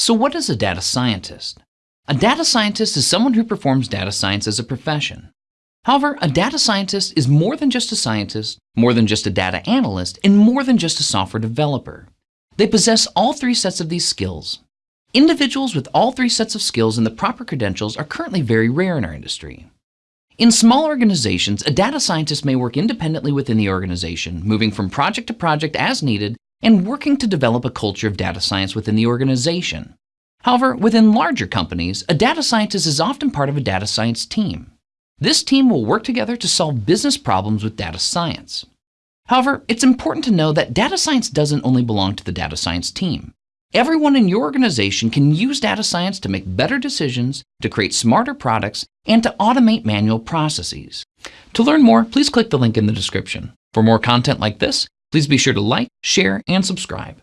So what is a data scientist? A data scientist is someone who performs data science as a profession. However, a data scientist is more than just a scientist, more than just a data analyst, and more than just a software developer. They possess all three sets of these skills. Individuals with all three sets of skills and the proper credentials are currently very rare in our industry. In small organizations, a data scientist may work independently within the organization, moving from project to project as needed and working to develop a culture of data science within the organization. However, within larger companies, a data scientist is often part of a data science team. This team will work together to solve business problems with data science. However, it's important to know that data science doesn't only belong to the data science team. Everyone in your organization can use data science to make better decisions, to create smarter products, and to automate manual processes. To learn more, please click the link in the description. For more content like this, please be sure to like, share, and subscribe.